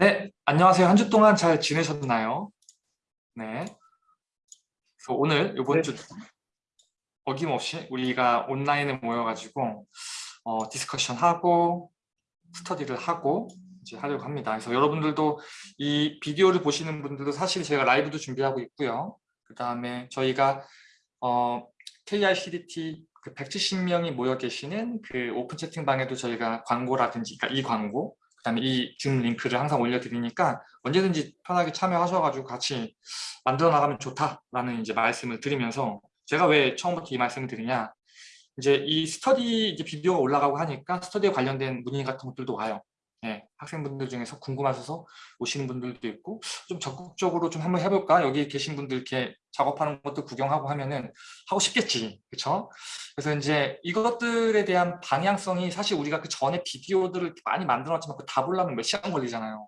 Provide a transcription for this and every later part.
네, 안녕하세요. 한 주 동안 잘 지내셨나요? 네. 그래서 오늘 이번 네. 주 어김없이 우리가 온라인에 모여가지고 어, discussion 하고 스터디를 하고 이제 하려고 합니다. 그래서 여러분들도 이 비디오를 보시는 분들도 사실 제가 라이브도 준비하고 있고요. 그 다음에 저희가 어, KICDT 그 170명이 모여 계시는 그 오픈 채팅방에도 저희가 광고라든지 그러니까 이 광고 그 다음에 이 줌 링크를 항상 올려드리니까 언제든지 편하게 참여하셔가지고 같이 만들어 나가면 좋다라는 이제 말씀을 드리면서 제가 왜 처음부터 이 말씀을 드리냐 이제 이 스터디 이제 비디오가 올라가고 하니까 스터디에 관련된 문의 같은 것들도 와요. 예, 학생분들 중에서 궁금하셔서 오시는 분들도 있고 좀 적극적으로 좀 한번 해볼까? 여기 계신 분들 이렇게 작업하는 것도 구경하고 하면은 하고 싶겠지 그렇죠 그래서 이제 이것들에 대한 방향성이 사실 우리가 그 전에 비디오들을 많이 만들었지만 그다 보려면 몇 시간 걸리잖아요.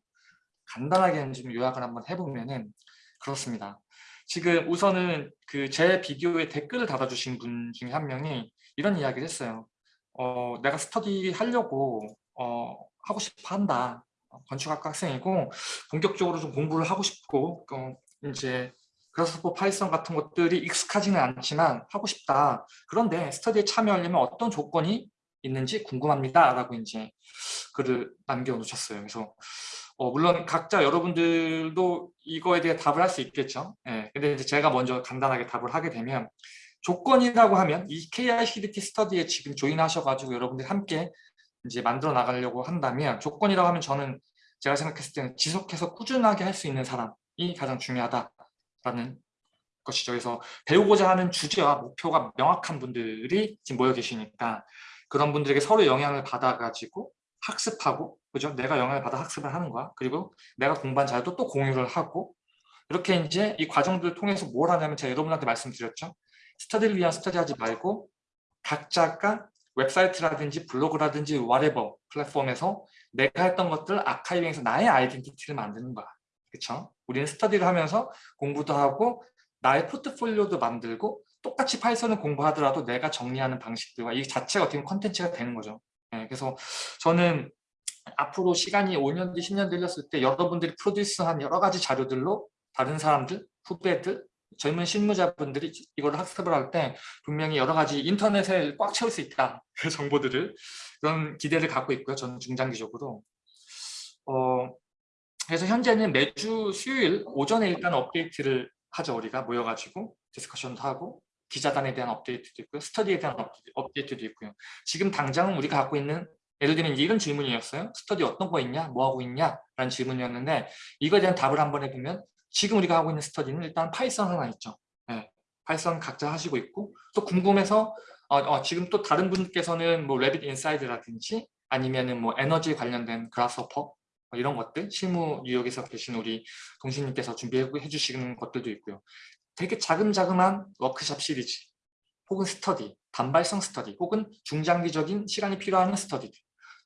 간단하게 좀 요약을 한번 해보면은 그렇습니다. 지금 우선은 그 제 비디오에 댓글을 달아주신 분 중에 한 명이 이런 이야기를 했어요. 어, 내가 스터디 하려고 어, 하고 싶어 한다. 어, 건축학과 학생이고 본격적으로 좀 공부를 하고 싶고 어, 이제 그래서 파이썬 같은 것들이 익숙하지는 않지만 하고 싶다. 그런데 스터디에 참여하려면 어떤 조건이 있는지 궁금합니다. 라고 이제 글을 남겨놓으셨어요. 그래서 어, 물론 각자 여러분들도 이거에 대해 답을 할 수 있겠죠. 예, 근데 이제 제가 먼저 간단하게 답을 하게 되면 조건이라고 하면 이 KICDT 스터디에 지금 조인하셔가지고 여러분들 함께 이제 만들어 나가려고 한다면 조건이라고 하면 저는 제가 생각했을 때는 지속해서 꾸준하게 할 수 있는 사람이 가장 중요하다라는 것이죠. 그래서 배우고자 하는 주제와 목표가 명확한 분들이 지금 모여 계시니까 그런 분들에게 서로 영향을 받아가지고 학습하고 그죠? 내가 영향을 받아 학습을 하는 거야. 그리고 내가 공부한 자료도 또 공유를 하고 이렇게 이제 이 과정들을 통해서 뭘 하냐면 제가 여러분한테 말씀드렸죠. 스터디를 위한 스터디 하지 말고 각자가 웹사이트라든지 블로그라든지 whatever 플랫폼에서 내가 했던 것들 archiving해서 나의 identity를 만드는 거야. 그렇죠? 우리는 스터디를 하면서 공부도 하고 나의 포트폴리오도 만들고 똑같이 파이썬을 공부하더라도 내가 정리하는 방식들과 이 자체가 어떻게 컨텐츠가 되는 거죠. 네, 그래서 저는 앞으로 시간이 5년 뒤, 10년 들렸을 때 여러분들이 프로듀스한 여러 가지 자료들로 다른 사람들, 후배들, 젊은 실무자분들이 이걸 학습을 할 때 분명히 여러 가지 인터넷에 꽉 채울 수 있다. 그 정보들을 그런 기대를 갖고 있고요. 저는 중장기적으로. 어, 그래서 현재는 매주 수요일 오전에 일단 업데이트를 하죠. 우리가 모여가지고 디스커션도 하고 기자단에 대한 업데이트도 있고요. 스터디에 대한 업데이트도 있고요. 지금 당장은 우리가 갖고 있는 예를 들면 이런 질문이었어요. 스터디 어떤 거 있냐? 뭐 하고 있냐? 라는 질문이었는데 이거에 대한 답을 한번 해보면 지금 우리가 하고 있는 스터디는 일단 파이썬 하나 있죠. 네, 파이썬 각자 하시고 있고 또 궁금해서 어, 어, 지금 또 다른 분께서는 뭐 Revit Inside라든지 아니면은 뭐 에너지 관련된 Grasshopper 뭐 이런 것들 실무 뉴욕에서 계신 우리 동신님께서 준비해 주시는 것들도 있고요. 되게 자금자금한 워크샵 시리즈 혹은 스터디, 단발성 스터디 혹은 중장기적인 시간이 필요한 스터디들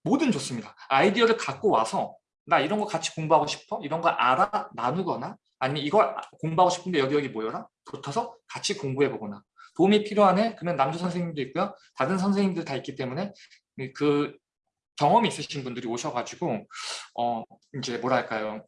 뭐든 좋습니다. 아이디어를 갖고 와서 나 이런 거 같이 공부하고 싶어? 이런 거 알아? 나누거나 아니면 이걸 공부하고 싶은데 여기 여기 모여라? 붙어서 같이 공부해 보거나 도움이 필요하네? 그러면 남주 선생님도 있고요. 다른 선생님들 다 있기 때문에 그 경험이 있으신 분들이 오셔가지고 어 이제 뭐랄까요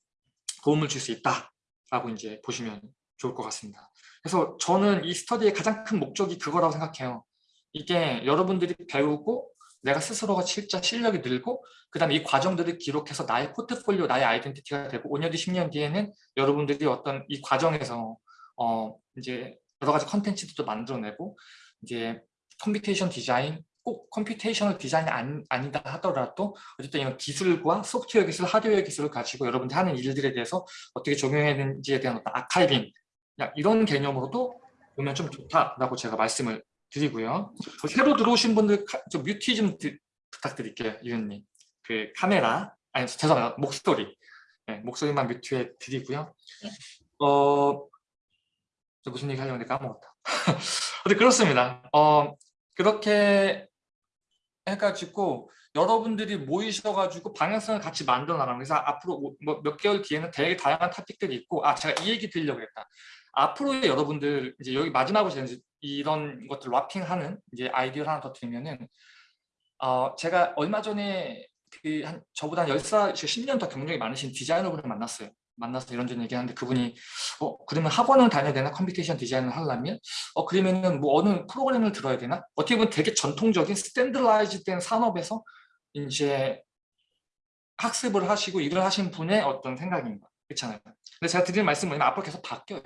도움을 줄 수 있다라고 이제 보시면 좋을 것 같습니다. 그래서 저는 이 스터디의 가장 큰 목적이 그거라고 생각해요. 이게 여러분들이 배우고 내가 스스로가 진짜 실력이 늘고 그 다음에 이 과정들을 기록해서 나의 포트폴리오, 나의 identity가 되고 5년 뒤, 10년 뒤에는 여러분들이 어떤 이 과정에서 어 이제 여러 가지 컨텐츠도 만들어내고 이제 computation design 꼭 computational design이 아니, 아니다 하더라도 어쨌든 이런 기술과 소프트웨어 기술, 하드웨어 기술을 가지고 여러분들이 하는 일들에 대해서 어떻게 적용해야 되는지에 대한 어떤 아카이빙 이런 개념으로도 보면 좀 좋다라고 제가 말씀을 드리고요. 새로 들어오신 분들 좀 뮤트 좀 드, 부탁드릴게요, 이은님. 그 카메라, 아니 죄송합니다, 목소리. 네, 목소리만 뮤트해 드리고요. 어, 저 무슨 얘기 하려고 했는데 까먹었다. 근데 그렇습니다. 어, 그렇게 해가지고 여러분들이 모이셔가지고 방향성을 같이 만들어 나가는 그래서 앞으로 뭐 몇 개월 뒤에는 되게 다양한 토픽들이 있고 아 제가 이 얘기 드리려고 했다. 앞으로의 여러분들 이제 여기 마지막으로 이런 것들 wrapping하는 이제 아이디어를 하나 더 드리면은 어 제가 얼마 전에 그 한 저보다 한 10살, 10년 더 경력이 많으신 디자이너분을 만났어요. 만나서 이런저런 얘기하는데 그분이 어 그러면 학원을 다녀야 되나 computation design을 하려면 어 그러면은 뭐 어느 프로그램을 들어야 되나 어떻게 보면 되게 전통적인 standardized 된 산업에서 이제 학습을 하시고 일을 하신 분의 어떤 생각입니다. 그렇잖아요. 근데 제가 드리는 말씀은 뭐냐면 앞으로 계속 바뀌어요.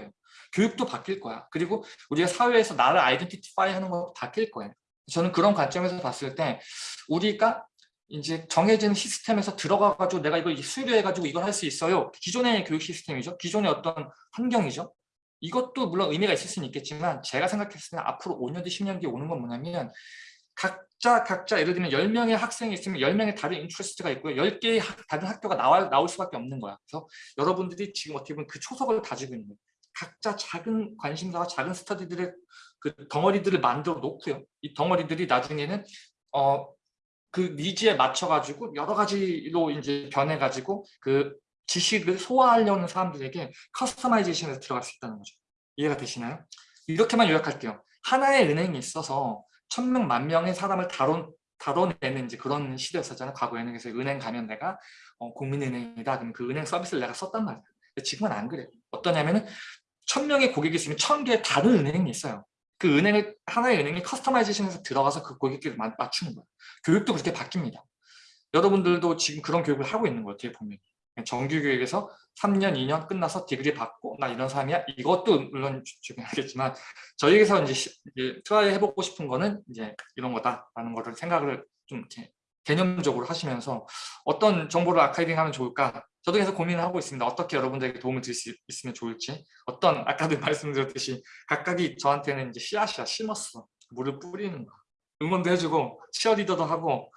교육도 바뀔 거야. 그리고 우리가 사회에서 나를 identify 하는 것도 바뀔 거예요. 저는 그런 관점에서 봤을 때 우리가 이제 정해진 시스템에서 들어가가지고 내가 이걸 수료해가지고 이걸 할 수 있어요. 기존의 교육 시스템이죠. 기존의 어떤 환경이죠. 이것도 물론 의미가 있을 수는 있겠지만 제가 생각했을 때 앞으로 5년 뒤, 10년 뒤에 오는 건 뭐냐면 각자 각자 예를 들면 10명의 학생이 있으면 10명의 다른 interest가 있고요. 10개의 다른 학교가 나와, 나올 수밖에 없는 거야. 그래서 여러분들이 지금 어떻게 보면 그 초석을 다지고 있는. 각자 작은 관심사와 작은 스터디들의 그 덩어리들을 만들어 놓고요. 이 덩어리들이 나중에는 어, 그 니즈에 맞춰가지고 여러 가지로 이제 변해가지고 그 지식을 소화하려는 사람들에게 커스터마이제이션에서 들어갈 수 있다는 거죠. 이해가 되시나요? 이렇게만 요약할게요. 하나의 은행이 있어서 천명, 만명의 사람을 다뤄, 다뤄내는 이제 그런 시대였었잖아요. 과거에는 그래서 은행 가면 내가 어, 국민은행이다. 그럼 그 은행 서비스를 내가 썼단 말이에요. 지금은 안 그래요. 어떠냐면은 천명의 고객이 있으면 천 개의 다른 은행이 있어요. 그 은행을 하나의 은행이 customization에서 들어가서 그 고객들을 맞추는 거예요. 교육도 그렇게 바뀝니다. 여러분들도 지금 그런 교육을 하고 있는 거예요. 뒤에 보면. 정규 교육에서 3년, 2년 끝나서 degree 받고 나 이런 사람이야. 이것도 물론 중요하겠지만 저희에서 이제, 이제 try 해보고 싶은 거는 이제 이런 거다라는 거를 생각을 좀 이렇게 개념적으로 하시면서 어떤 정보를 아카이딩 하면 좋을까 저도 계속 고민을 하고 있습니다. 어떻게 여러분들에게 도움을 드릴 수 있으면 좋을지 어떤 아까도 말씀드렸듯이 각각이 저한테는 이제 씨앗이야 심었어 물을 뿌리는 거 응원도 해주고 치어리더도 하고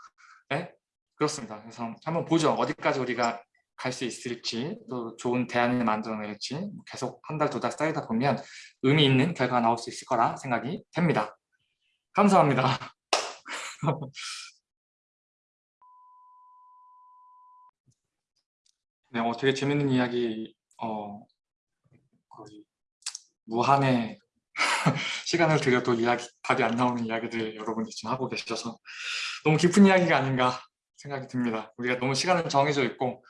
네? 그렇습니다. 그래서 한번 보죠. 어디까지 우리가 갈 수 있을지 또 좋은 대안을 만들어낼지 계속 한 달, 두 달 쌓이다 보면 의미 있는 결과가 나올 수 있을 거라 생각이 됩니다. 감사합니다. 네, 어, 되게 재밌는 이야기, 어, 거의 무한의 시간을 들여도 이야기, 답이 안 나오는 이야기들 여러분들이 지금 하고 계셔서 너무 깊은 이야기가 아닌가 생각이 듭니다. 우리가 너무 시간은 정해져 있고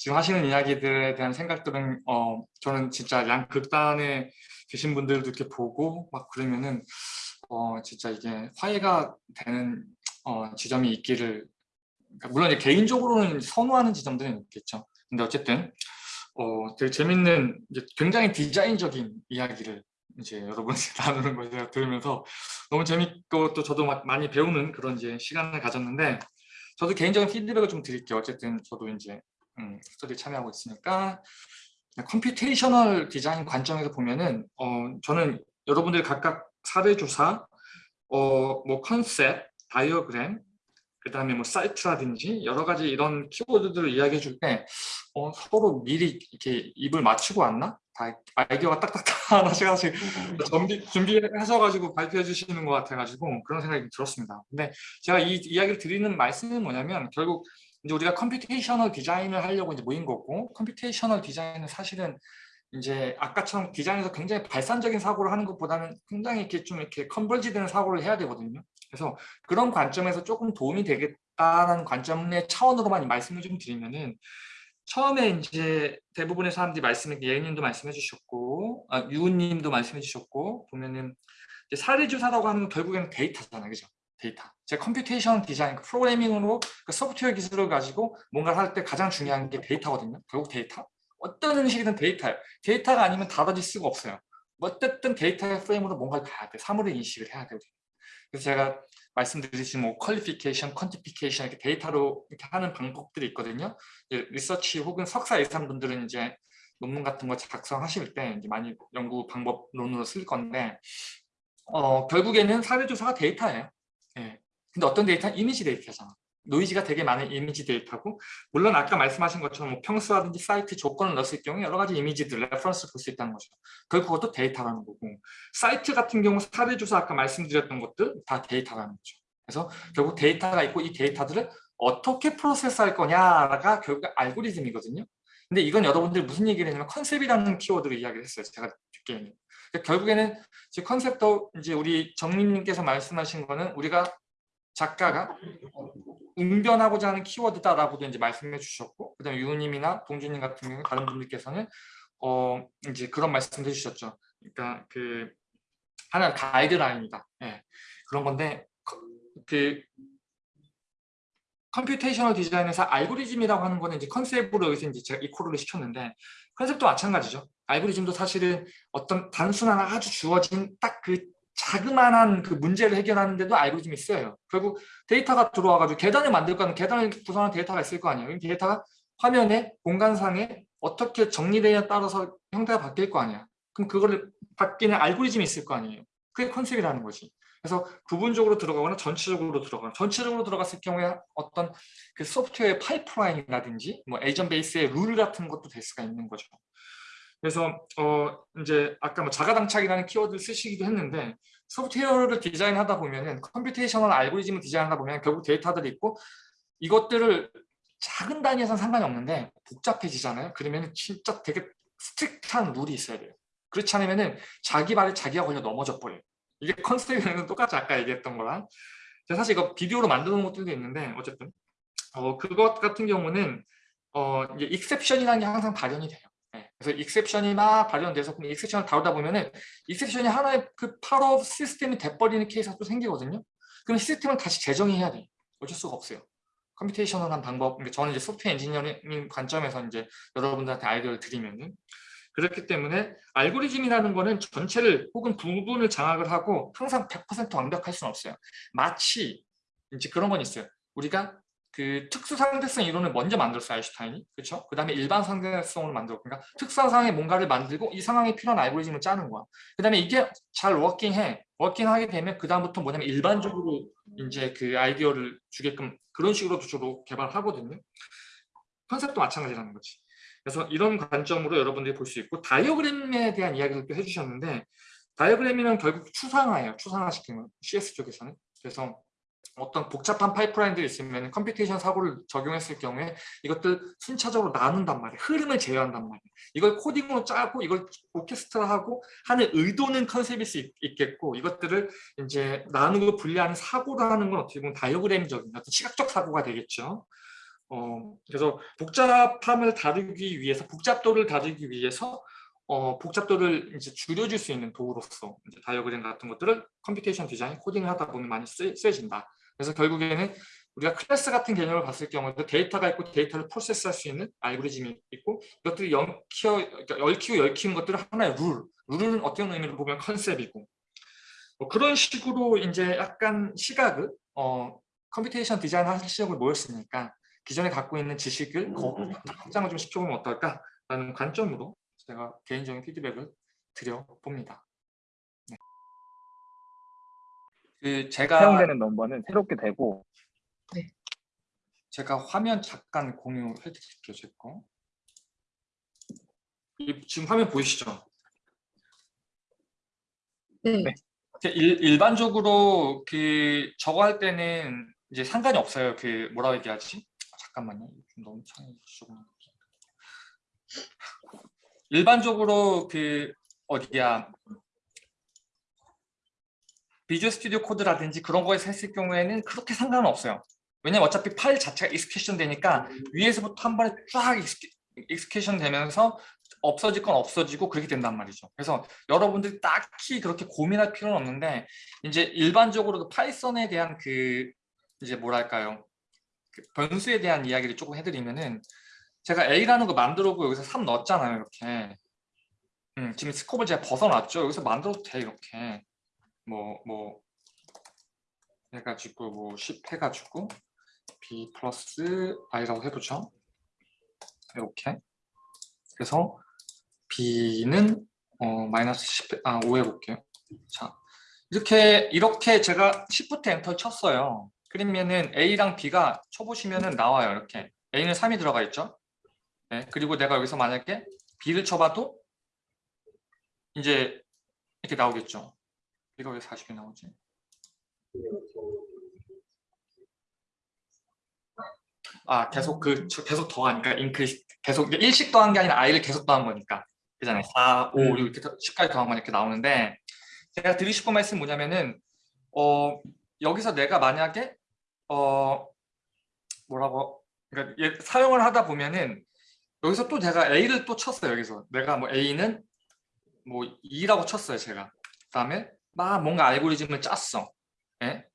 지금 하시는 이야기들에 대한 생각들은 어, 저는 진짜 양 극단에 계신 분들도 이렇게 보고 막 그러면은 어, 진짜 이게 화해가 되는 어, 지점이 있기를 그러니까 물론 개인적으로는 선호하는 지점들은 있겠죠. 근데 어쨌든 어, 되게 재밌는 이제 굉장히 디자인적인 이야기를 이제 여러분이 나누는 걸 제가 들으면서 너무 재밌고 또 저도 많이 배우는 그런 이제 시간을 가졌는데 저도 개인적인 피드백을 좀 드릴게요. 어쨌든 저도 이제 음, 스터디 참여하고 있으니까 computational 디자인 관점에서 보면은 어, 저는 여러분들 각각 사례조사, 어, 뭐 컨셉, 다이어그램, 그 다음에 뭐 사이트라든지 여러 가지 이런 키워드들을 이야기해 줄 때 어, 서로 미리 이렇게 입을 맞추고 왔나? 다 아이디어가 딱딱딱 하나씩 하나씩 준비, 준비하셔가지고 발표해 주시는 것 같아가지고 그런 생각이 들었습니다. 근데 제가 이 이야기를 드리는 말씀은 뭐냐면 결국 이제 우리가 computational 디자인을 하려고 이제 모인 거고 computational 디자인은 사실은 이제 아까처럼 디자인에서 굉장히 발산적인 사고를 하는 것보다는 굉장히 이렇게 좀 이렇게 converge 되는 사고를 해야 되거든요. 그래서 그런 관점에서 조금 도움이 되겠다는 관점의 차원으로만 말씀을 좀 드리면은 처음에 이제 대부분의 사람들이 말씀해 예님도 말씀해 주셨고 아, 유우님도 말씀해 주셨고 보면은 사례조사라고 하는 건 결국에는 데이터잖아요, 그죠? 데이터. 제 computation 디자인, 그 프로그래밍으로 그 소프트웨어 기술을 가지고 뭔가를 할 때 가장 중요한 게 데이터거든요. 결국 데이터. 어떤 음식이든 데이터예요. 데이터가 아니면 다뤄질 수가 없어요. 어쨌든 데이터의 프레임으로 뭔가를 봐야 돼. 사물을 인식을 해야 되거든요. 그래서 제가 말씀드리듯이 뭐 qualification, quantification 이렇게 데이터로 이렇게 하는 방법들이 있거든요. 리서치 혹은 석사 이상 분들은 이제 논문 같은 거 작성하실 때 이제 많이 연구 방법론으로 쓸 건데 어, 결국에는 사례조사가 데이터예요. 예. 근데 어떤 데이터? 이미지 데이터잖아. 노이즈가 되게 많은 이미지 데이터고 물론 아까 말씀하신 것처럼 뭐 평수라든지 사이트 조건을 넣었을 경우에 여러 가지 이미지들, reference를 볼 수 있다는 거죠. 결국 그것도 데이터라는 거고 사이트 같은 경우 사례조사 아까 말씀드렸던 것들 다 데이터라는 거죠. 그래서 결국 데이터가 있고 이 데이터들을 어떻게 프로세스할 거냐가 결국 알고리즘이거든요. 근데 이건 여러분들 무슨 얘기를 했냐면 컨셉이라는 키워드로 이야기를 했어요. 제가 듣기에는. 그러니까 결국에는 제 컨셉도 이제 우리 정민님께서 말씀하신 거는 우리가 작가가 웅변하고자 하는 키워드다라고도 이제 말씀해 주셨고 그다음에 유우님이나 동준님 같은 경우 다른 분들께서는 어 이제 그런 말씀을 해주셨죠. 그러니까 그 하나 가이드라인이다. 예. 그런 건데 그 computational 디자인에서 알고리즘이라고 하는 거는 이제 컨셉으로 여기서 이제 제가 equal을 시켰는데 컨셉도 마찬가지죠. 알고리즘도 사실은 어떤 단순한 아주 주어진 딱 그 자그마한 그 문제를 해결하는데도 알고리즘이 쓰여요. 결국 데이터가 들어와가지고 계단을 만들 거는 계단을 구성하는 데이터가 있을 거 아니에요. 이 데이터가 화면에 공간상에 어떻게 정리되냐에 따라서 형태가 바뀔 거 아니야. 그럼 그거를 바뀌는 알고리즘이 있을 거 아니에요. 그게 컨셉이라는 거지. 그래서 부분적으로 들어가거나 전체적으로 들어가거나 전체적으로 들어갔을 경우에 어떤 그 소프트웨어 파이프라인이라든지 뭐 agent base의 룰 같은 것도 될 수가 있는 거죠. 그래서 어 이제 아까 뭐 자가당착이라는 키워드를 쓰시기도 했는데 소프트웨어를 디자인하다 보면은 computational 알고리즘을 디자인하다 보면 결국 데이터들이 있고 이것들을 작은 단위에서는 상관이 없는데 복잡해지잖아요. 그러면 진짜 되게 strict한 룰이 있어야 돼요. 그렇지 않으면은 자기 발에 자기가 걸려 넘어져 버려요. 이게 컨셉이랑 똑같이 아까 얘기했던 거랑 사실 이거 비디오로 만드는 드 것들도 있는데 어쨌든 어 그것 같은 경우는 어 이제 exception이라는 게 항상 발현이 돼요. 네. 그래서 exception이 막 발현돼서 그럼 exception을 다루다 보면은 exception이 하나의 그 파업 시스템이 돼버리는 케이스가 또 생기거든요. 그럼 시스템을 다시 재정의해야 돼. 어쩔 수가 없어요. computational한 방법, 그러니까 저는 이제 소프트웨어 엔지니어링 관점에서 이제 여러분들한테 아이디어를 드리면은 그렇기 때문에 알고리즘이라는 거는 전체를 혹은 부분을 장악을 하고 항상 100% 완벽할 수는 없어요. 마치 이제 그런 건 있어요. 우리가 그 특수 상대성 이론을 먼저 만들었어요 아인슈타인이. 그렇죠? 그 다음에 일반 상대성으로 만들고 그러니까 상황에 뭔가를 만들고 이 상황에 필요한 알고리즘을 짜는 거야. 그 다음에 이게 잘 워킹해. 워킹하게 되면 그 다음부터 뭐냐면 일반적으로 이제 그 아이디어를 주게끔 그런 식으로 주로 개발하거든요. 컨셉도 마찬가지라는 거지. 그래서 이런 관점으로 여러분들이 볼 수 있고 다이어그램에 대한 이야기를 또 해주셨는데 다이어그램이면 결국 추상화예요 추상화시키는 CS 쪽에서는. 그래서 어떤 복잡한 파이프라인들이 있으면 computation 사고를 적용했을 경우에 이것들 순차적으로 나눈단 말이에요. 흐름을 제어한단 말이에요. 이걸 코딩으로 짜고 이걸 오케스트라하고 하는 의도는 컨셉일 수 있, 겠고 이것들을 이제 나누고 분리하는 사고라는 건 어떻게 보면 다이어그램적인 어떤 시각적 사고가 되겠죠. 어, 그래서 복잡함을 다루기 위해서 복잡도를 다루기 위해서 어, 복잡도를 이제 줄여줄 수 있는 도구로서 다이어그램 같은 것들을 computation 디자인, 코딩을 하다 보면 많이 쓰, 쓰여진다. 그래서 결국에는 우리가 클래스 같은 개념을 봤을 경우에도 데이터가 있고 데이터를 프로세스할 수 있는 알고리즘이 있고 이것들이 엮여, 그러니까 얽히고 얽히는 것들은 하나의 룰, 룰은 어떤 의미로 보면 컨셉이고 뭐 그런 식으로 이제 약간 시각을 어, computation 디자인 하시려고 모였으니까 기존에 갖고 있는 지식을 확장을 좀 시켜보면 어떨까라는 관점으로 제가 개인적인 피드백을 드려봅니다. 그 제가 사용되는 넘버는 새롭게 되고 네. 제가 화면 잠깐 공유해 드릴게요 제 거. 지금 화면 보이시죠? 네. 네. 일, 일반적으로 그 저거 할 때는 이제 상관이 없어요. 그 뭐라고 얘기하지? 잠깐만요. 좀 너무 창이 조금 일반적으로 그 어디야 Visual Studio Code라든지 그런 거에서 했을 경우에는 그렇게 상관은 없어요. 왜냐면 어차피 파일 자체가 execution 되니까 위에서부터 한 번에 쫙 execution 되면서 없어질 건 없어지고 그렇게 된단 말이죠. 그래서 여러분들이 딱히 그렇게 고민할 필요는 없는데 이제 일반적으로 Python에 대한 그 이제 뭐랄까요 그 변수에 대한 이야기를 조금 해드리면은 제가 A라는 거 만들어고 여기서 3 넣었잖아요 이렇게 음, 지금 스코프를 제가 벗어놨죠 여기서 만들어도 돼 이렇게 뭐, 뭐, 해가지고, 뭐, 10 해가지고, b 플러스 i라고 해보죠. 이렇게. 그래서 b는 어, 마이너스 10, 아, 5 해볼게요. 자, 이렇게, 이렇게 제가 Shift 엔터 쳤어요. 그러면은 A랑 B가 쳐보시면은 나와요. 이렇게. A는 3이 들어가 있죠. 네, 그리고 내가 여기서 만약에 B를 쳐봐도 이제 이렇게 나오겠죠. 이거 왜 40이 나오지? 아 계속 그 계속 더하니까 인크리스 계속 일식 더한 게 아니라 i를 계속 더한 거니까 그잖아요 4, 5, 6 이렇게 10까지 더한 거니까 나오는데 제가 드리고 싶은 말씀 뭐냐면은 어 여기서 내가 만약에 어 뭐라고 그러니까 얘- 사용을 하다 보면은 여기서 또 제가 A를 또 쳤어요 여기서 내가 뭐 A는 뭐 2라고 쳤어요 제가 그다음에 막 뭔가 알고리즘을 짰어 예?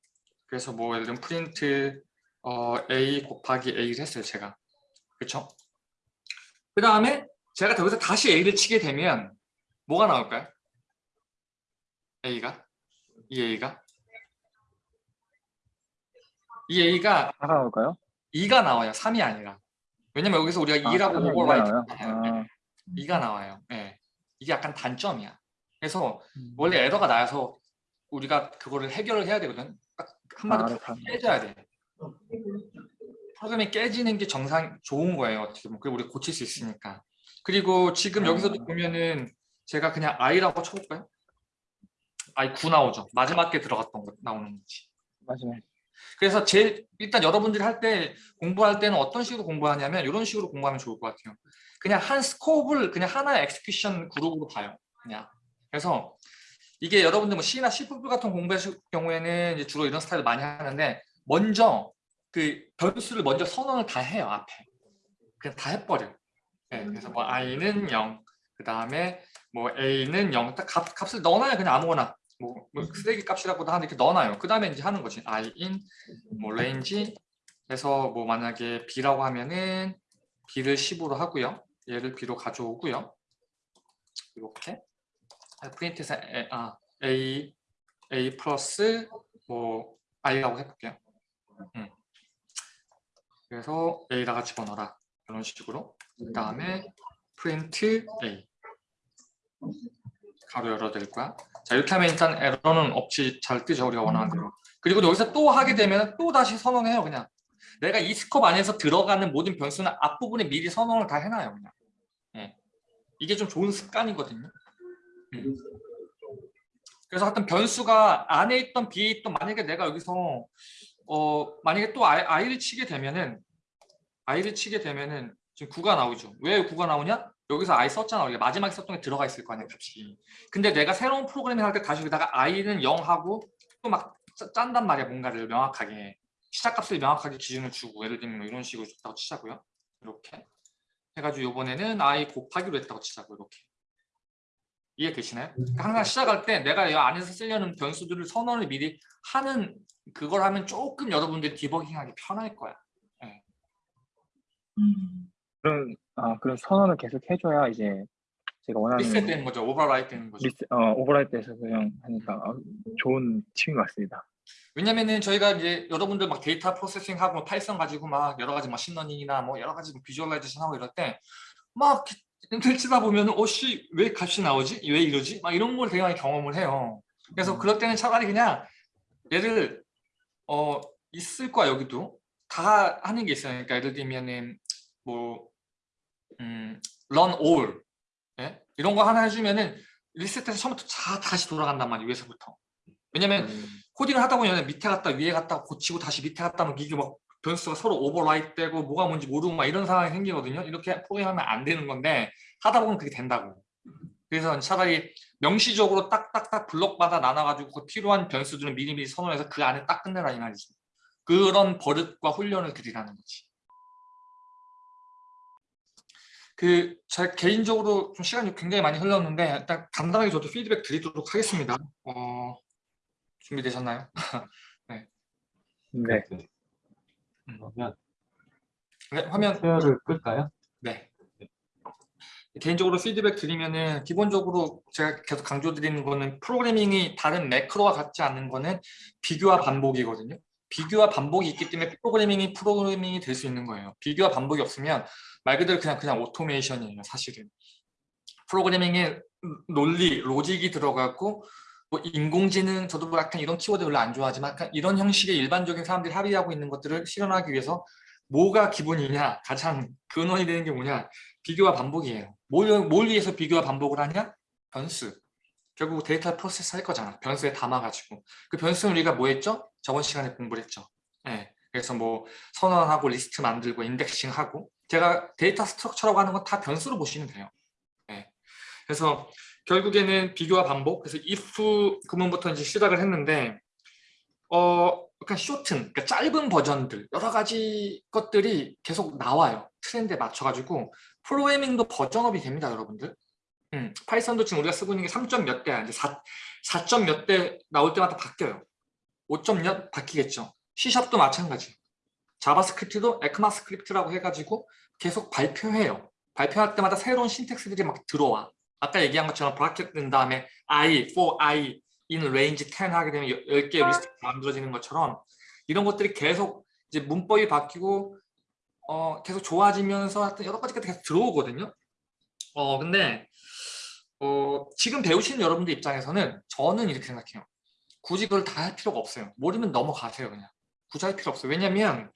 그래서 뭐 예를 들면 프린트 어, A 곱하기 A를 했어요 제가 그쵸? 그 다음에 제가 여기서 다시 A를 치게 되면 뭐가 나올까요? A가? 이 A가? 이 A가 다가올까요? 2가 나와요. 3이 아니라. 왜냐면 여기서 우리가 아, 2라고 삼이 오버라이트 나와요? 했잖아요. 아. 2가 나와요. 예. 이게 약간 단점이야. 그래서 음. 원래 에러가 나서 우리가 그거를 해결을 해야 되거든. 딱 한마디로 아, 깨져야 돼. 프로그램이 깨지는 게 정상 좋은 거예요. 어떻게 보면. 그리고 우리 고칠 수 있으니까. 그리고 지금 여기서도 아. 보면은 제가 그냥 i라고 쳐볼까요? i 9 나오죠. 마지막 게 들어갔던 거 나오는 거지. 맞아요. 그래서 제일 일단 여러분들이 할 때 공부할 때는 어떤 식으로 공부하냐면 이런 식으로 공부하면 좋을 것 같아요. 그냥 한 scope를 그냥 하나의 execution 그룹으로 봐요. 그냥 그래서 이게 여러분들 뭐 C나 C++ 같은 공부하실 경우에는 이제 주로 이런 스타일을 많이 하는데 먼저 그 변수를 먼저 선언을 다 해요 앞에 그냥 다 해버려. 네, 그래서 뭐 i는 0, 그 다음에 뭐 a는 0, 딱 값, 값을 넣어놔요 그냥 아무거나 뭐, 뭐 쓰레기 값이라고도 하는데 이렇게 넣어놔요. 그 다음에 이제 하는 거지. i인 뭐 range 해서 뭐 만약에 b라고 하면은 b를 10으로 하고요. 얘를 b로 가져오고요. 이렇게 프린트에서 a, 아, a a 플러스 뭐 i라고 해볼게요. 음. 그래서 a다가 집어넣어라 이런 식으로. 그 다음에 프린트 a 가로 열어드릴 거야. 자 이렇게 하면 일단 에러는 없이 잘 뜨죠 우리가 원하는 대로. 그리고 여기서 또 하게 되면 또 다시 선언해요 그냥. 내가 이 스컵 안에서 들어가는 모든 변수는 앞부분에 미리 선언을 다 해놔요 그냥. 예. 이게 좀 좋은 습관이거든요. 음. 그래서 하여튼 변수가 안에 있던 B에 있던 만약에 내가 여기서 어 만약에 또 I, I를 치게 되면은 I를 치게 되면은 지금 9가 나오죠. 왜 9가 나오냐 여기서 I 썼잖아. 우리가 마지막에 썼던 게 들어가 있을 거 아니야 값이. 근데 내가 새로운 프로그래밍 할 때 다시 여기다가 i는 0 하고 또 막 짠단 말이야 뭔가를 명확하게. 시작값을 명확하게 기준을 주고 예를 들면 뭐 이런 식으로 줬다고 치자고요. 이렇게. 해가지고 이번에는 i 곱하기로 했다고 치자고 이렇게. 이해 되시나요? 그러니까 항상 시작할 때 내가 이 안에서 쓰려는 변수들을 선언을 미리 하는 그걸 하면 조금 여러분들이 디버깅하기 편할 거야 그런 아 그런 선언을 계속 해줘야 이제 제가 원하는 리셋 되는 거죠 overwrite 되는 거죠 리스, 어, overwrite에서 그냥 하니까 아, 좋은 것 같습니다. 왜냐면은 저희가 이제 여러분들 막 data processing 하고 Python 가지고 막 여러 가지 machine learning이나 뭐 여러 가지 visualization 하고 이럴 때막 들치다 보면은 어씨 왜 값이 나오지 왜 이러지 막 이런 걸 되게 많이 경험을 해요. 그래서 그럴 때는 차라리 그냥 얘를 어 있을 거야 여기도 다 하는 게 있어요. 그러니까 예를 들면은 뭐 음, run all 예? 이런 거 하나 해주면은 리셋해서 처음부터 다 다시 돌아간단 말이에요 위에서부터. 왜냐면 음, 코딩을 하다 보면 밑에 갔다 위에 갔다 고치고 다시 밑에 갔다 하면 이게 막 변수가 서로 오버라이트 되고 뭐가 뭔지 모르고 막 이런 상황이 생기거든요. 이렇게 프로그램하면 안 되는 건데 하다 보면 그게 된다고. 그래서 차라리 명시적으로 딱딱딱 블록마다 나눠가지고 그 필요한 변수들은 미리미리 선언해서 그 안에 딱 끝내라 이 말이지. 그런 버릇과 훈련을 드리라는 거지. 그 제 개인적으로 좀 시간이 굉장히 많이 흘렀는데 일단 간단하게 저도 피드백 드리도록 하겠습니다. 어, 준비되셨나요? 네. 네. 음. 그러면 네, 화면 쉐어를 끌까요? 네. 개인적으로 피드백 드리면은 기본적으로 제가 계속 강조드리는 거는 프로그래밍이 다른 매크로와 같지 않는 거는 비교와 반복이거든요. 비교와 반복이 있기 때문에 프로그래밍이 프로그래밍이 될 수 있는 거예요. 비교와 반복이 없으면 말 그대로 그냥 그냥 오토메이션이에요, 사실은. 프로그래밍에 논리, 로직이 들어가고 뭐 인공지능 저도 뭐 약간 이런 키워드 별로 안 좋아하지만 약간 이런 형식의 일반적인 사람들이 합의하고 있는 것들을 실현하기 위해서 뭐가 기본이냐 가장 근원이 되는 게 뭐냐 비교와 반복이에요 뭘, 뭘 위해서 비교와 반복을 하냐 변수 결국 data process 할 거잖아 변수에 담아가지고 그 변수는 우리가 뭐 했죠 저번 시간에 공부를 했죠 예. 그래서 뭐 선언하고 리스트 만들고 indexing하고 제가 data structure라고 하는 건 다 변수로 보시면 돼요 예. 그래서 결국에는 비교와 반복 그래서 if 구문부터 이제 시작을 했는데 어 약간 shorten, 그러니까 짧은 버전들 여러 가지 것들이 계속 나와요. 트렌드에 맞춰가지고 프로그래밍도 버전업이 됩니다, 여러분들. 음, Python도 지금 우리가 쓰고 있는 게 3점 몇 대야. 이제 4, 4점 몇 대 나올 때마다 바뀌어요. 5점 몇 바뀌겠죠. C샵도 마찬가지. JavaScript도 ECMAScript라고 해가지고 계속 발표해요. 발표할 때마다 새로운 syntax들이 막 들어와. 아까 얘기한 것처럼 bracket 넣은 다음에 I, for I, in range 10 하게 되면 10개의 리스트가 만들어지는 것처럼 이런 것들이 계속 이제 문법이 바뀌고 어, 계속 좋아지면서 하여튼 여러 가지가 계속 들어오거든요. 어, 근데 어, 지금 배우시는 여러분들 입장에서는 저는 이렇게 생각해요. 굳이 그걸 다 할 필요가 없어요. 모르면 넘어가세요, 그냥. 굳이 할 필요 없어요. 왜냐면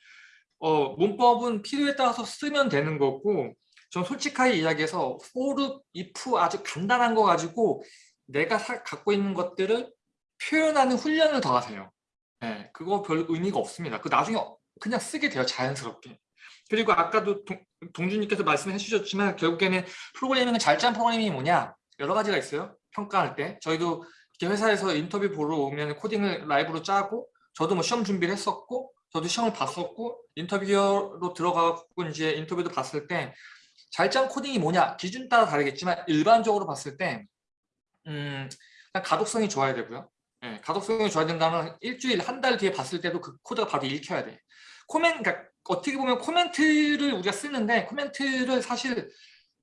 어, 문법은 필요에 따라서 쓰면 되는 거고 전 솔직하게 이야기해서 for, if 아주 간단한 거 가지고 내가 사- 갖고 있는 것들을 표현하는 훈련을 더 하세요. 네, 그거 별 의미가 없습니다. 그 나중에 그냥 쓰게 돼요, 자연스럽게. 그리고 아까도 동, 동준님께서 말씀해 주셨지만 결국에는 프로그래밍은 잘 짠 프로그래밍이 뭐냐? 여러 가지가 있어요. 평가할 때. 저희도 이렇게 회사에서 인터뷰 보러 오면 코딩을 라이브로 짜고 저도 뭐 시험 준비를 했었고 저도 시험을 봤었고 인터뷰로 들어가고 이제 인터뷰도 봤을 때 잘 짠 코딩이 뭐냐 기준 따라 다르겠지만 일반적으로 봤을 때 음, 일단 가독성이 좋아야 되고요. 예, 가독성이 좋아야 된다면 일주일 한 달 뒤에 봤을 때도 그 코드가 바로 읽혀야 돼. 코멘 그러니까 어떻게 보면 코멘트를 우리가 쓰는데 코멘트를 사실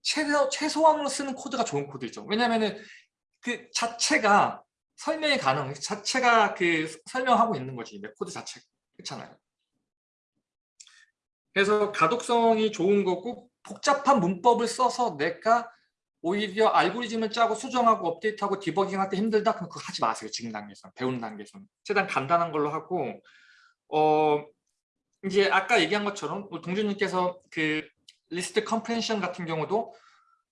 최소, 최소한으로 쓰는 코드가 좋은 코드죠. 왜냐면은 그 자체가 설명이 가능, 자체가 그 설명하고 있는 거지, 내 코드 자체가. 그렇잖아요. 그래서 가독성이 좋은 거고 복잡한 문법을 써서 내가 오히려 알고리즘을 짜고 수정하고 업데이트하고 디버깅할 때 힘들다? 그럼 그거 하지 마세요. 지금 단계에서 배우는 단계에서는. 최대한 간단한 걸로 하고 어 이제 아까 얘기한 것처럼 동준님께서 그 list comprehension 같은 경우도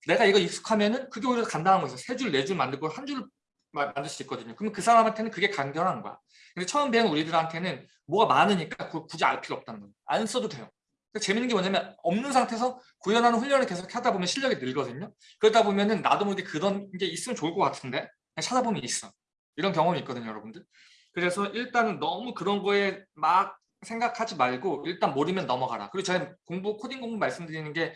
내가 이거 익숙하면은 그게 오히려 간단한 거죠. 세 줄, 네 줄 만들고 한 줄 만들 수 있거든요. 그러면 그 사람한테는 그게 간결한 거야. 근데 처음 배운 우리들한테는 뭐가 많으니까 굳이 알 필요 없다는 거예요. 안 써도 돼요. 재밌는 게 뭐냐면 없는 상태에서 구현하는 훈련을 계속 하다 보면 실력이 늘거든요. 그러다 보면은 나도 모르게 그런 게 있으면 좋을 것 같은데 찾아보면 있어. 이런 경험이 있거든요, 여러분들. 그래서 일단은 너무 그런 거에 막 생각하지 말고 일단 모르면 넘어가라. 그리고 저희 공부 코딩 공부 말씀드리는 게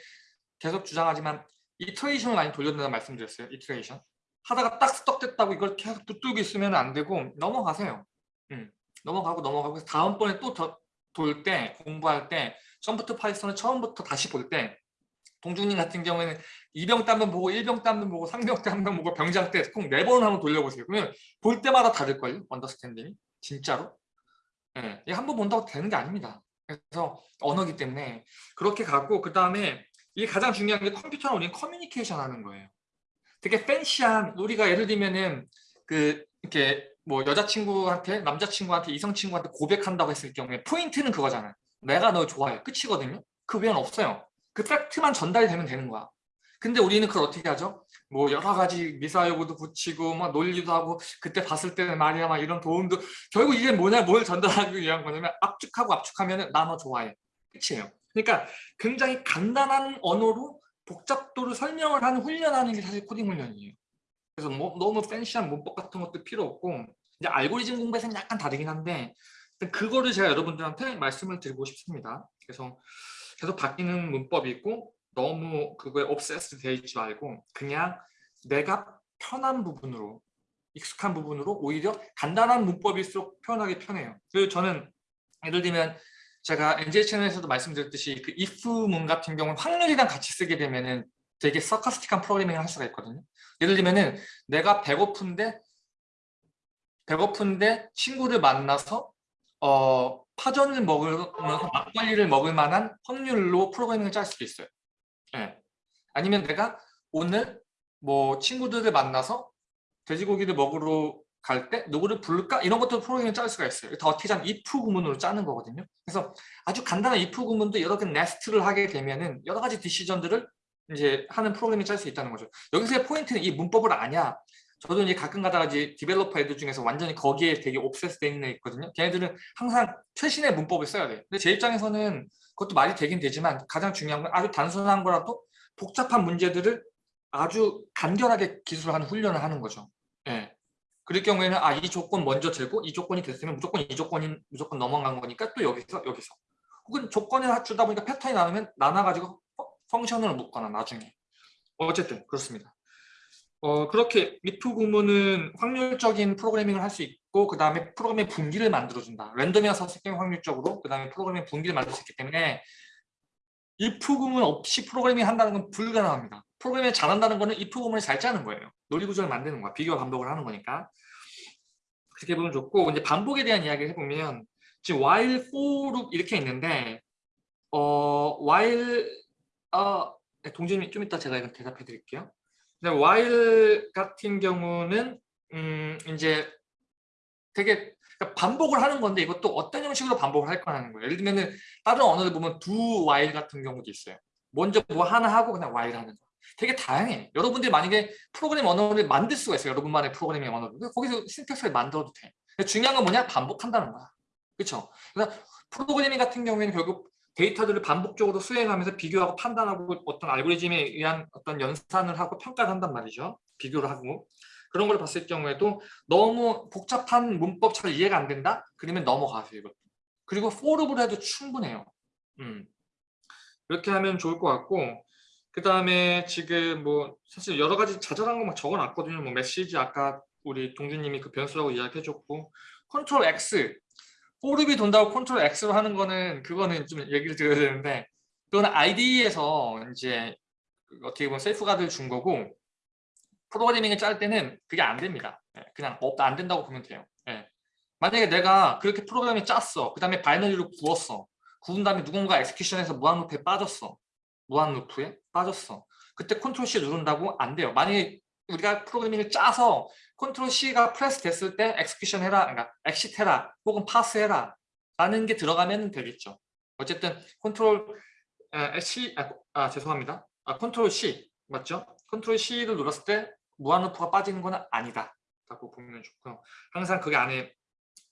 계속 주장하지만 iteration을 많이 돌려준다는 말씀드렸어요. iteration. 하다가 딱 스톱됐다고 이걸 계속 붙들고 있으면 안 되고 넘어가세요. 음, 넘어가고 넘어가고 다음번에 또 돌 때 공부할 때 처음부터 Python을 처음부터 다시 볼 때 동중님 같은 경우에는 이병 때 한번 보고 일병 때 한번 보고 상병 때 한번 보고 병장 때 꼭 네 번을 한번 돌려보세요. 그러면 볼 때마다 다를걸요? understanding이. 진짜로. 예, 한번 본다고 되는 게 아닙니다. 그래서 언어기 때문에 그렇게 가고 그 다음에 이게 가장 중요한 게 컴퓨터랑 우리는 커뮤니케이션 하는 거예요. 되게 fancy한 우리가 예를 들면은 그 이렇게 뭐 여자친구한테 남자친구한테 이성친구한테 고백한다고 했을 경우에 포인트는 그거잖아요. 내가 너 좋아해. 끝이거든요. 그 외에는 없어요. 그 팩트만 전달이 되면 되는 거야. 근데 우리는 그걸 어떻게 하죠? 뭐 여러 가지 미사여구도 붙이고 막 논리도 하고 그때 봤을 때는 말이야 막 이런 도움도 결국 이게 뭐냐 뭘 전달하기 위한 거냐면 압축하고 압축하면 나 너 좋아해. 끝이에요. 그러니까 굉장히 간단한 언어로 복잡도를 설명을 하는 훈련하는 게 사실 코딩 훈련이에요. 그래서 뭐 너무 팬시한 문법 같은 것도 필요 없고 이제 알고리즘 공부에서는 약간 다르긴 한데 그거를 제가 여러분들한테 말씀을 드리고 싶습니다. 그래서 계속 바뀌는 문법이 있고 너무 그거에 되어 있지 말고 그냥 내가 편한 부분으로 익숙한 부분으로 오히려 간단한 문법일수록 표현하기 편해요. 그리고 저는 예를 들면 제가 NJ 채널에서도 말씀드렸듯이 그 if문 같은 경우는 확률이랑 같이 쓰게 되면은 되게 서카스틱한 프로그래밍을 할 수가 있거든요. 예를 들면은 내가 배고픈데 배고픈데 친구를 만나서 어, 파전을 먹으면서 막걸리를 먹을 만한 확률로 프로그래밍을 짤 수도 있어요. 예. 아니면 내가 오늘 뭐 친구들을 만나서 돼지고기를 먹으러 갈 때 누구를 부를까? 이런 것도 프로그램을 짤 수가 있어요. 다 어떻게 하면 if 구문으로 짜는 거거든요. 그래서 아주 간단한 if 구문도 여러 개 네스트를 하게 되면은 여러 가지 디시전들을 이제 하는 프로그램이 짤 수 있다는 거죠. 여기서의 포인트는 이 문법을 아냐? 저도 이제 가끔 가다가 이제 developer 애들 중에서 완전히 거기에 되게 obsess 돼 있는 애 있거든요. 걔네들은 항상 최신의 문법을 써야 돼. 근데 제 입장에서는 그것도 말이 되긴 되지만 가장 중요한 건 아주 단순한 거라도 복잡한 문제들을 아주 간결하게 기술하는 훈련을 하는 거죠. 예. 그럴 경우에는 아 이 조건 먼저 되고 이 조건이 됐으면 무조건 이 조건이 무조건 넘어간 거니까 또 여기서 여기서 혹은 조건을 주다 보니까 패턴이 나누면 나눠 가지고 펑- 펑션을 묶거나 나중에 어쨌든 그렇습니다. 어 그렇게 if 구문은 확률적인 프로그래밍을 할 수 있고 그 다음에 프로그램의 분기를 만들어준다. 썼을 경우 확률적으로 그 다음에 프로그램의 분기를 만들 수 있기 때문에 if 구문 없이 프로그래밍 한다는 건 불가능합니다. 프로그래밍을 잘한다는 거는 if 구문을 잘 짜는 거예요. 논리 구조를 만드는 거야. 비교와 반복을 하는 거니까. 그렇게 보면 좋고 이제 반복에 대한 이야기를 해보면 지금 while, for 이렇게 있는데 어 while 어 네, 동진이 좀 이따 제가 이거 대답해 드릴게요. While 같은 경우는 음 이제 되게 그러니까 반복을 하는 건데 이것도 어떤 형식으로 반복을 할 거라는 거예요. 예를 들면은 다른 언어를 보면 do while 같은 경우도 있어요. 먼저 뭐 하나 하고 그냥 while 하는 거. 되게 다양해. 여러분들이 만약에 프로그램 언어를 만들 수가 있어요. 여러분만의 프로그래밍 언어를. 거기서 신텍스를 만들어도 돼. 중요한 건 뭐냐? 반복한다는 거야. 그렇죠? 그래서 프로그래밍 같은 경우에는 결국 데이터들을 반복적으로 수행하면서 비교하고 판단하고 어떤 알고리즘에 의한 어떤 연산을 하고 평가를 한단 말이죠. 비교를 하고. 그런 걸 봤을 경우에도 너무 복잡한 문법 잘 이해가 안 된다? 그러면 넘어가세요. 이것도. 그리고 forup으로 해도 충분해요. 음. 이렇게 하면 좋을 것 같고 그 다음에 지금 뭐 사실 여러 가지 자잘한 거 막 적어놨거든요. 뭐 메시지 아까 우리 동준님이 그 변수라고 이야기해줬고 컨트롤 X forup이 돈다고 Control X로 하는 거는 그거는 좀 얘기를 드려야 되는데 그거는 IDE에서 이제 그 어떻게 보면 safeguard를 준 거고 프로그래밍을 짤 때는 그게 안 됩니다. 예, 그냥 없다 안 된다고 보면 돼요. 예. 만약에 내가 그렇게 프로그램을 짰어. 그 다음에 binary로 구웠어. 구운 다음에 누군가 엑스큐션에서 무한 루프에 빠졌어. 무한 루프에 빠졌어. 그때 Control C 누른다고 안 돼요. 만약에 우리가 프로그래밍을 짜서 Control C가 press 됐을 때 execution 해라, 그러니까 exit 해라, 혹은 파스 해라 라는 게 들어가면 되겠죠. 어쨌든 컨트롤 에, C, 아, 아, 죄송합니다. 아, Control C 맞죠? Control C를 눌렀을 때 무한 루프가 빠지는 건 아니다. 라고 보면 좋고요. 항상 그게 안에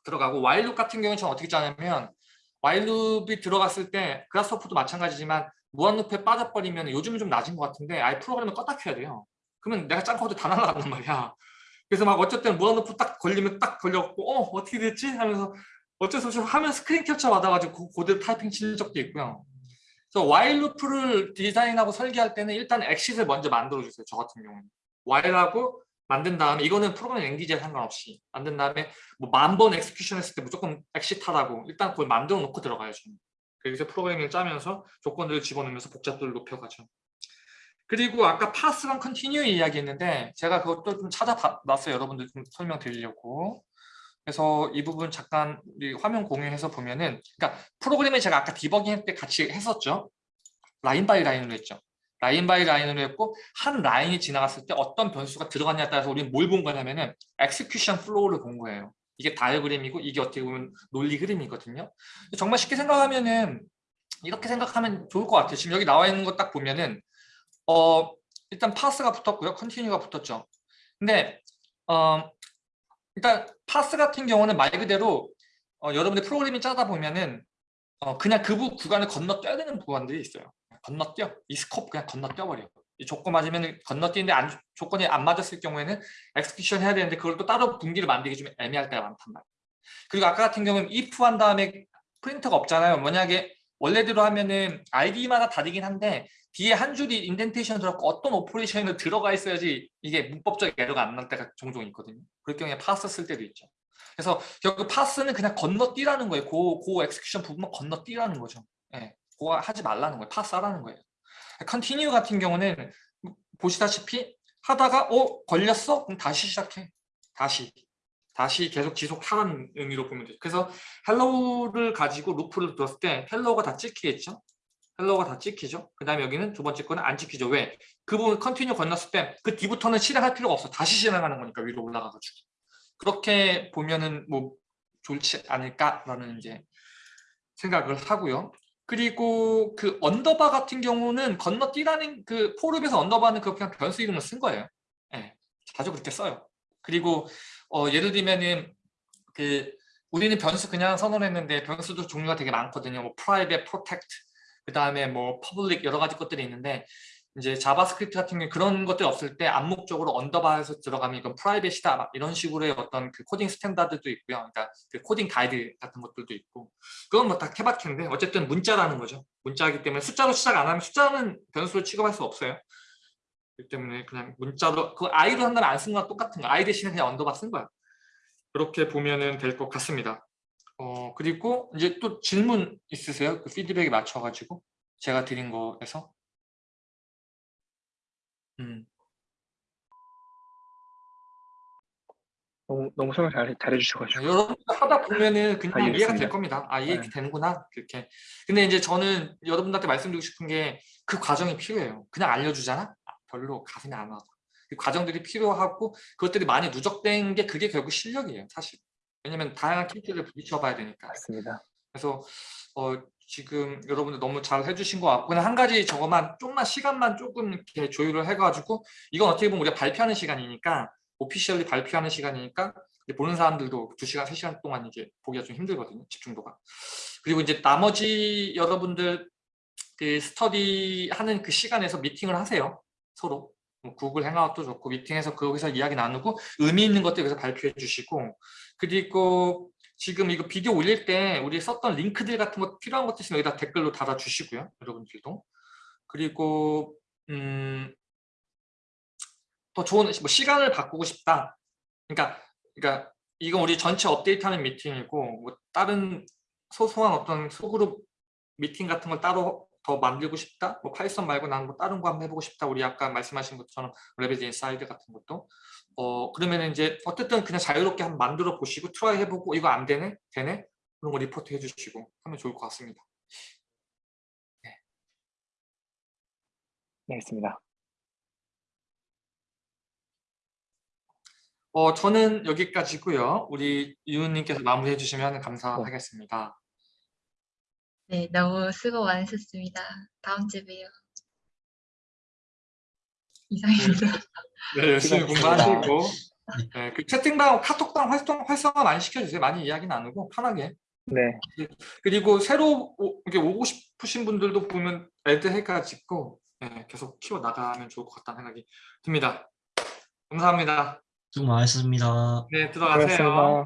들어가고 while loop 같은 경우는 저는 어떻게 짜냐면 while loop이 들어갔을 때 Grasshopper도 마찬가지지만 무한루프에 빠져버리면 요즘은 좀 나은 것 같은데 아예 프로그램을 껐다 켜야 돼요. 그러면 내가 짠 코드 다 날아간단 말이야. 그래서 막 어쨌든 무한루프 딱 걸리면 딱 걸려갖고 어 어떻게 됐지? 하면서 어쩔 수 없이 화면 스크린 캡처 받아가지고 그 고대로 타이핑 친 적도 있고요. 그래서 while 루프를 디자인하고 설계할 때는 일단 엑싯을 먼저 만들어주세요. 저 같은 경우는. while하고 만든 다음에 이거는 프로그램 language에 상관없이 만든 다음에 뭐 만 번 execution 했을 때 무조건 엑싯 하라고 일단 그걸 만들어 놓고 들어가야죠. 그래서 프로그래밍을 짜면서 조건들을 집어넣으면서 복잡도를 높여가죠. 그리고 아까 pass랑 continue 이야기했는데 제가 그것도 좀 찾아봤어요. 여러분들 좀 설명드리려고. 그래서 이 부분 잠깐 우리 화면 공유해서 보면은 그러니까 프로그램을 제가 아까 디버깅 할 때 같이 했었죠. line by line으로 했죠. line by line으로 했고 한 라인이 지나갔을 때 어떤 변수가 들어갔냐에 따라서 우리는 뭘 본 거냐면은 execution flow를 본 거예요. 이게 다이어그램이고 이게 어떻게 보면 논리 흐름이거든요. 정말 쉽게 생각하면은 이렇게 생각하면 좋을 것 같아요. 지금 여기 나와 있는 거 딱 보면은 어 일단 pass가 붙었고요. continue가 붙었죠. 근데 어 일단 파스 같은 경우는 말 그대로 어, 여러분들 프로그래밍 짜다 보면은 어, 그냥 그 부, 구간을 건너뛰어야 되는 구간들이 있어요. 건너뛰어. 이 scope 그냥 건너뛰어버려. 이 조건 맞으면 건너뛰는데 안, 조건이 안 맞았을 경우에는 execution 해야 되는데 그걸 또 따로 분기를 만들기 좀 애매할 때가 많단 말이에요. 그리고 아까 같은 경우는 if 한 다음에 print가 없잖아요. 만약에 원래대로 하면은 IDE마다 다르긴 한데 뒤에 한 줄이 indentation 들어갔고 어떤 operation이 들어가 있어야지 이게 문법적 에러가 안 날 때가 종종 있거든요. 그럴 경우에 파스 쓸 때도 있죠. 그래서 결국 pass는 그냥 건너뛰라는 거예요. 고, 고 execution 부분만 건너뛰라는 거죠. 예, 그거 하지 말라는 거예요. 파스 하라는 거예요. continue 같은 경우는 보시다시피 하다가 어 걸렸어? 그럼 다시 시작해. 다시. 다시 계속 지속하라는 의미로 보면 돼요. 그래서 hello를 가지고 루프를 돌았을 때 hello가 다 찍히겠죠? hello가 다 찍히죠? 그 다음에 여기는 두 번째 거는 안 찍히죠. 왜? 그 부분 continue 걸렸을 때 그 뒤부터는 실행할 필요가 없어. 다시 실행하는 거니까 위로 올라가가지고. 그렇게 보면은 뭐 좋지 않을까라는 이제 생각을 하고요. 그리고 그 underbar 같은 경우는 건너뛰라는 그 for에서 underbar는 그 그냥 변수 이름을 쓴 거예요. 예, 자주 그렇게 써요. 그리고 어, 예를 들면은 그 우리는 변수 그냥 선언했는데 변수도 종류가 되게 많거든요. 뭐 private, protect, 그 다음에 뭐 public 여러 가지 것들이 있는데 이제 JavaScript 같은 경우 그런 것들이 없을 때 암묵적으로 underbar에서 들어가면 이건 private이다 막 이런 식으로의 어떤 그 코딩 standard도 있고요. 그러니까 그 코딩 가이드 같은 것들도 있고 그건 뭐 다 케바케인데 어쨌든 문자라는 거죠. 문자이기 때문에 숫자로 시작 안 하면 숫자는 변수로 취급할 수 없어요. 그렇기 때문에 그냥 문자로 그 i로 한다면 안쓴 거랑 똑같은 거. i 대신에 그냥 underbar 쓴 거야. 그렇게 보면은 될 것 같습니다. 어 그리고 이제 또 질문 있으세요? 그 피드백에 맞춰가지고 제가 드린 거에서. 음. 너무 너무 설명 잘 잘해 주셔가지고. 네, 여러분들 하다 보면은 그냥 다 이해가. 될 겁니다. 아 이해 네. 되는구나 그렇게. 근데 이제 저는 여러분들한테 말씀드리고 싶은 게 그 과정이 필요해요. 그냥 알려주잖아. 아, 별로 가슴이 안 와서. 그 과정들이 필요하고 그것들이 많이 누적된 게 그게 결국 실력이에요, 사실. 왜냐면 다양한 키들을 부딪혀봐야 되니까. 맞습니다. 그래서 어, 지금 여러분들 너무 잘 해주신 것 같고 그냥 한 가지 저거만 좀만 시간만 조금 이렇게 조율을 해가지고 이건 어떻게 보면 우리가 발표하는 시간이니까 오피셜리 발표하는 시간이니까 이제 보는 사람들도 2시간, 3시간 동안 이제 보기가 좀 힘들거든요. 집중도가. 그리고 이제 나머지 여러분들 그 스터디 하는 그 시간에서 미팅을 하세요. 서로. 뭐 구글 행아웃도 좋고 미팅해서 거기서 이야기 나누고 의미 있는 것들 여기서 발표해 주시고 그리고 지금 이거 비디오 올릴 때 우리 썼던 링크들 같은 거 필요한 것도 있으면 여기다 댓글로 달아주시고요. 여러분들도. 그리고 음, 더 좋은 뭐 시간을 바꾸고 싶다. 그러니까 그러니까 이건 우리 전체 업데이트하는 미팅이고 뭐 다른 소소한 어떤 소그룹 미팅 같은 걸 따로 더 만들고 싶다. 뭐 Python 말고 나는 뭐 다른 거 한번 해보고 싶다. 우리 아까 말씀하신 것처럼 레베지 인사이드 같은 것도 어 그러면 이제 어쨌든 그냥 자유롭게 한번 만들어 보시고 트라이 해보고 이거 안 되네 되네 그런 거 리포트 해주시고 하면 좋을 것 같습니다. 네, 있습니다. 어 저는 여기까지고요. 우리 유은님께서 마무리해 주시면 감사하겠습니다. 네, 너무 수고 많으셨습니다. 다음 주에 봬요. 이상입니다. 네, 열심히 수고하셨습니다. 공부하시고 네, 그 채팅방, 카톡방 활성, 활성화 많이 시켜주세요. 많이 이야기 나누고 편하게. 네, 그리고 새로 오, 이렇게 오고 싶으신 분들도 보면 애드 해가지고 네, 계속 키워 나가면 좋을 것 같다는 생각이 듭니다. 감사합니다. 수고 많으셨습니다. 네, 들어가세요. 고맙습니다.